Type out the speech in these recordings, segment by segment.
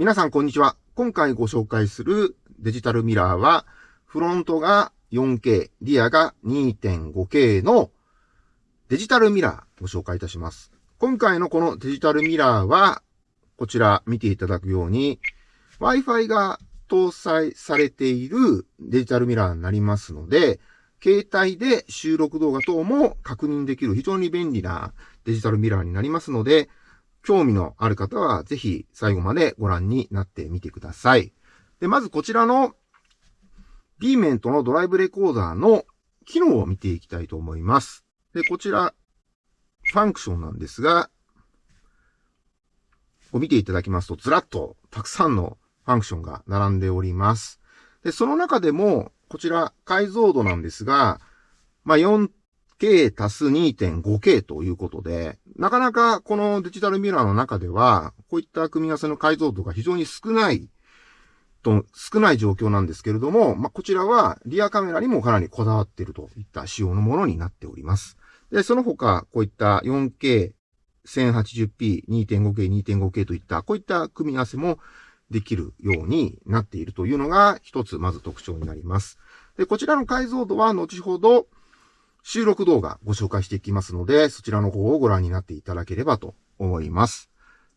皆さんこんにちは。今回ご紹介するデジタルミラーは、フロントが 4K、リアが 2.5K のデジタルミラーご紹介いたします。今回のこのデジタルミラーは、こちら見ていただくように、Wi-Fi が搭載されているデジタルミラーになりますので、携帯で収録動画等も確認できる非常に便利なデジタルミラーになりますので、興味のある方はぜひ最後までご覧になってみてください。で、まずこちらの B メントのドライブレコーダーの機能を見ていきたいと思います。で、こちら、ファンクションなんですが、を見ていただきますと、ずらっとたくさんのファンクションが並んでおります。で、その中でも、こちら解像度なんですが、まあ、4 K 足す 2.5K ということで、なかなかこのデジタルミラーの中では、こういった組み合わせの解像度が非常に少ないと、少ない状況なんですけれども、まあ、こちらはリアカメラにもかなりこだわっているといった仕様のものになっております。で、その他、こういった 4K、1080p、2.5K、2.5K といった、こういった組み合わせもできるようになっているというのが一つまず特徴になります。で、こちらの解像度は後ほど、収録動画ご紹介していきますので、そちらの方をご覧になっていただければと思います。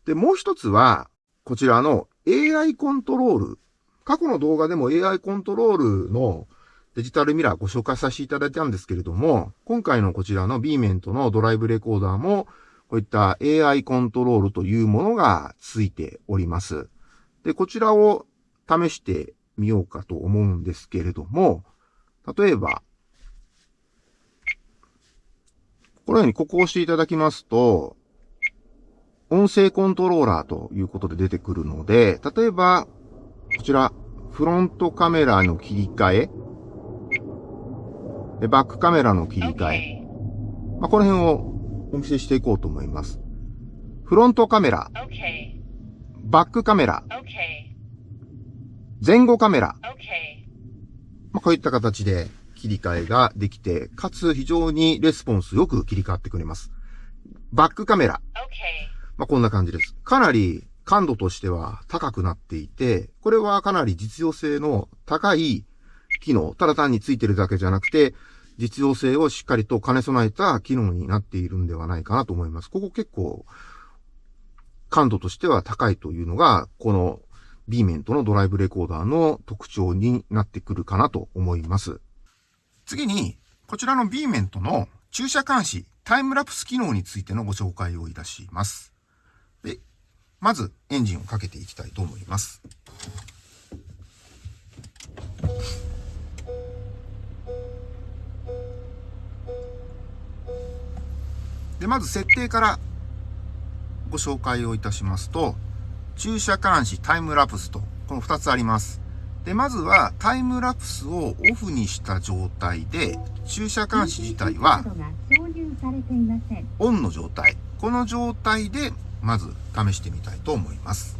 で、もう一つは、こちらの AI コントロール。過去の動画でも AI コントロールのデジタルミラーご紹介させていただいたんですけれども、今回のこちらの B メントのドライブレコーダーも、こういった AI コントロールというものがついております。で、こちらを試してみようかと思うんですけれども、例えば、このようにここを押していただきますと、音声コントローラーということで出てくるので、例えば、こちら、フロントカメラの切り替え、バックカメラの切り替え、まあ、この辺をお見せしていこうと思います。フロントカメラ、バックカメラ、前後カメラ、まあ、こういった形で切り替えができて、かつ非常にレスポンスよく切り替わってくれます。バックカメラ。まあ、こんな感じです。かなり感度としては高くなっていて、これはかなり実用性の高い機能、ただ単についてるだけじゃなくて、実用性をしっかりと兼ね備えた機能になっているんではないかなと思います。ここ結構、感度としては高いというのが、この B メントのドライブレコーダーの特徴になってくるかなと思います。次に、こちらの B メントの駐車監視、タイムラプス機能についてのご紹介をいたします。で、まずエンジンをかけていきたいと思います。で、まず設定からご紹介をいたしますと、駐車監視、タイムラプスと、この2つあります。で、まずはタイムラプスをオフにした状態で、駐車監視自体はオンの状態。この状態でまず試してみたいと思います。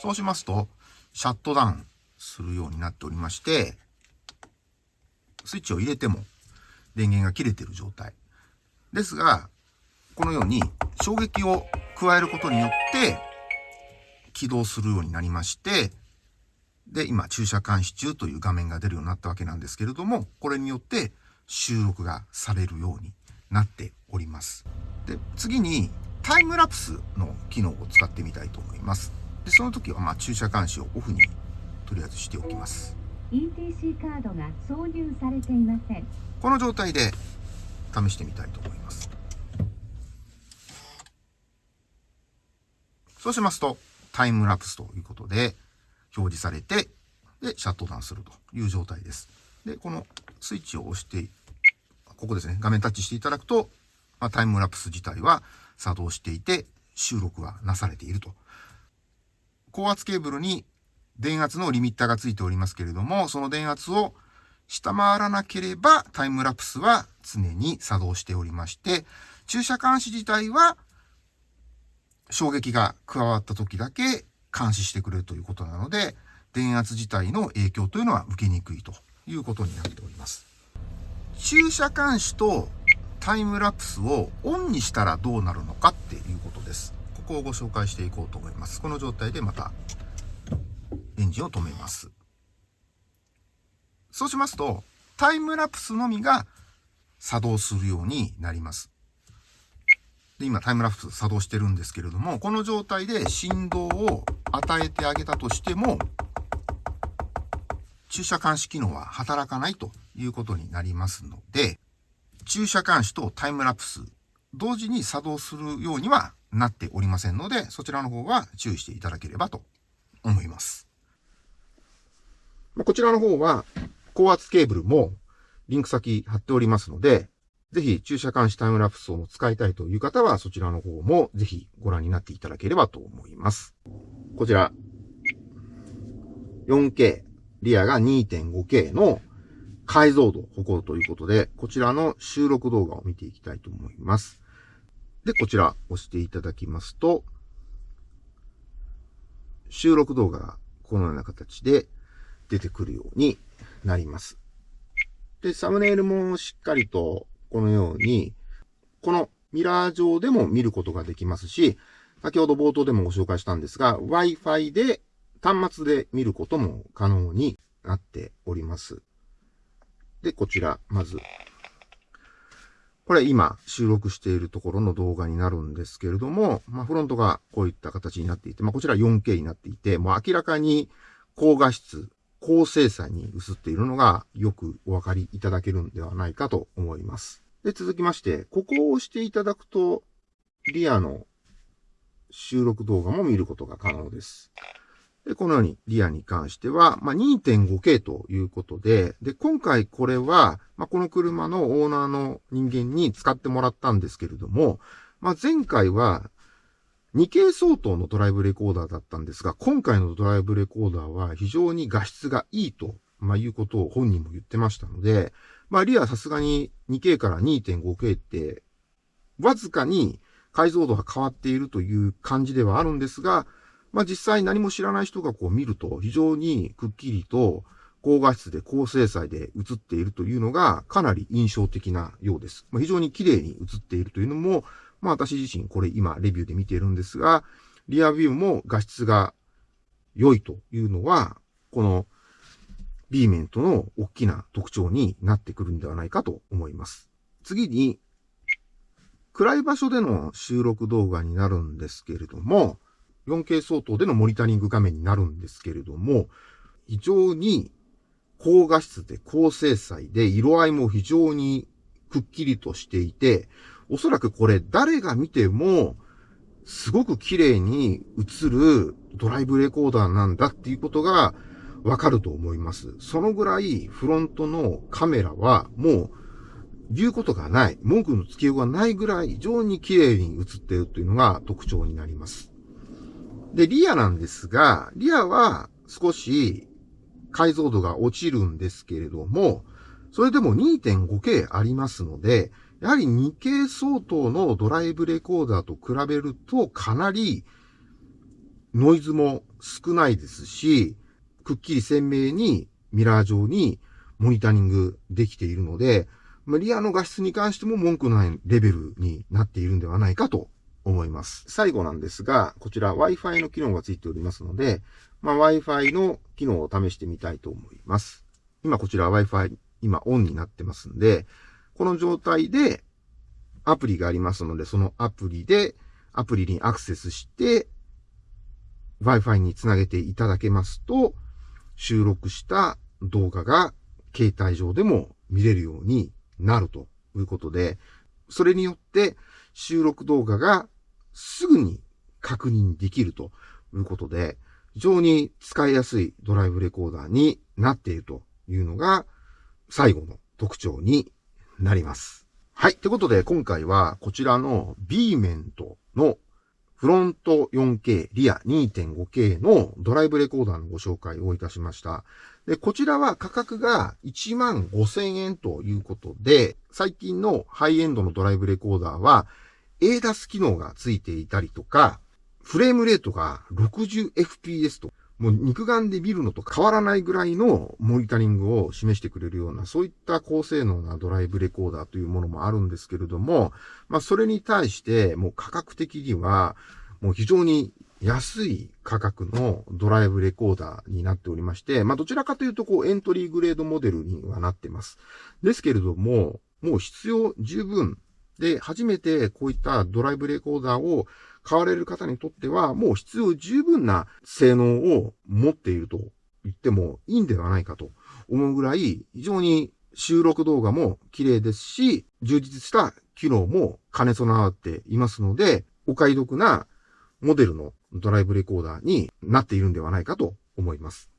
そうしますと、シャットダウンするようになっておりまして、スイッチを入れても電源が切れている状態。ですが、このように衝撃を加えることによって起動するようになりまして、で、今、駐車監視中という画面が出るようになったわけなんですけれども、これによって収録がされるようになっております。で、次にタイムラプスの機能を使ってみたいと思います。で、その時は、ま駐車監視をオフにとりあえずしておきます。ETC カードが挿入されていません。この状態で試してみたいと思います。そうしますと、タイムラプスということで表示されて、で、シャットダウンするという状態です。で、このスイッチを押して、ここですね、画面タッチしていただくと、まあ、タイムラプス自体は作動していて、収録はなされていると。高圧ケーブルに電圧のリミッターがついておりますけれども、その電圧を下回らなければタイムラプスは常に作動しておりまして、駐車監視自体は衝撃が加わった時だけ監視してくれるということなので、電圧自体の影響というのは受けにくいということになっております。駐車監視とタイムラプスをオンにしたらどうなるのかっていうことです。ここをご紹介していこうと思います。この状態でまたエンジンを止めます。そうしますと、タイムラプスのみが作動するようになります。で、今タイムラプス作動してるんですけれども、この状態で振動を与えてあげたとしても、駐車監視機能は働かないということになりますので、駐車監視とタイムラプス、同時に作動するようにはなっておりませんので、そちらの方は注意していただければと思います。まこちらの方は、高圧ケーブルもリンク先貼っておりますので、ぜひ駐車監視タイムラプスを使いたいという方は、そちらの方もぜひご覧になっていただければと思います。こちら、4K、リアが 2.5K の解像度を誇るということで、こちらの収録動画を見ていきたいと思います。で、こちら押していただきますと、収録動画がこのような形で出てくるようになります。で、サムネイルもしっかりとこのように、このミラー上でも見ることができますし、先ほど冒頭でもご紹介したんですが、Wi-Fi で端末で見ることも可能になっております。で、こちら、まず。これ今収録しているところの動画になるんですけれども、まあ、フロントがこういった形になっていて、まあ、こちら 4K になっていて、もう明らかに高画質、高精細に映っているのがよくお分かりいただけるんではないかと思います。で、続きまして、ここを押していただくと、リアの収録動画も見ることが可能です。で、このようにリアに関しては、まあ、2.5K ということで、で、今回これは、まあ、この車のオーナーの人間に使ってもらったんですけれども、まあ、前回は 2K 相当のドライブレコーダーだったんですが、今回のドライブレコーダーは非常に画質がいいと、まあ、いうことを本人も言ってましたので、まあ、リアはさすがに 2K から 2.5K って、わずかに解像度が変わっているという感じではあるんですが、まあ、実際何も知らない人がこう見ると非常にくっきりと高画質で高精細で映っているというのがかなり印象的なようです。まあ、非常に綺麗に映っているというのも、まあ私自身これ今レビューで見ているんですが、リアビューも画質が良いというのは、この B メントの大きな特徴になってくるんではないかと思います。次に、暗い場所での収録動画になるんですけれども、4K 相当でのモニタリング画面になるんですけれども、非常に高画質で高精細で色合いも非常にくっきりとしていて、おそらくこれ誰が見ても、すごく綺麗に映るドライブレコーダーなんだっていうことがわかると思います。そのぐらいフロントのカメラはもう言うことがない、文句のつけようがないぐらい非常に綺麗に映っているというのが特徴になります。で、リアなんですが、リアは少し解像度が落ちるんですけれども、それでも 2.5K ありますので、やはり 2K 相当のドライブレコーダーと比べるとかなりノイズも少ないですし、くっきり鮮明にミラー上にモニタリングできているので、リアの画質に関しても文句のないレベルになっているんではないかと思います。最後なんですが、こちら Wi-Fi の機能がついておりますので、まあ、Wi-Fi の機能を試してみたいと思います。今こちら Wi-Fi 今オンになってますんで、この状態でアプリがありますので、そのアプリでアプリにアクセスして Wi-Fi につなげていただけますと、収録した動画が携帯上でも見れるようになるということで、それによって収録動画がすぐに確認できるということで、非常に使いやすいドライブレコーダーになっているというのが最後の特徴になります。はい。ということで、今回はこちらの B メントのフロント 4K、リア 2.5K のドライブレコーダーのご紹介をいたしました。で、こちらは価格が1万5000円ということで、最近のハイエンドのドライブレコーダーは ADAS 機能がついていたりとか、フレームレートが 60fps と、もう肉眼で見るのと変わらないぐらいのモニタリングを示してくれるような、そういった高性能なドライブレコーダーというものもあるんですけれども、まあそれに対してもう価格的には、もう非常に安い価格のドライブレコーダーになっておりまして、まあどちらかというとこうエントリーグレードモデルにはなってます。ですけれども、もう必要十分で、初めてこういったドライブレコーダーを買われる方にとっては、もう必要十分な性能を持っていると言ってもいいんではないかと思うぐらい、非常に収録動画も綺麗ですし、充実した機能も兼ね備わっていますので、お買い得なモデルのドライブレコーダーになっているんではないかと思います。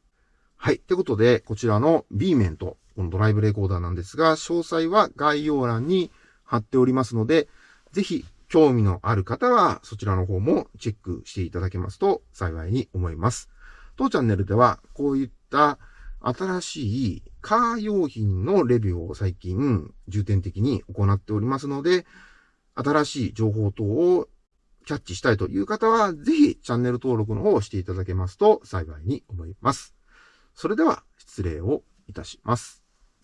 はい。ってことで、こちらの B 面とこのドライブレコーダーなんですが、詳細は概要欄に貼っておりますので、ぜひ興味のある方はそちらの方もチェックしていただけますと幸いに思います。当チャンネルではこういった新しいカー用品のレビューを最近重点的に行っておりますので、新しい情報等をキャッチしたいという方は、ぜひチャンネル登録の方をしていただけますと幸いに思います。それでは失礼をいたします。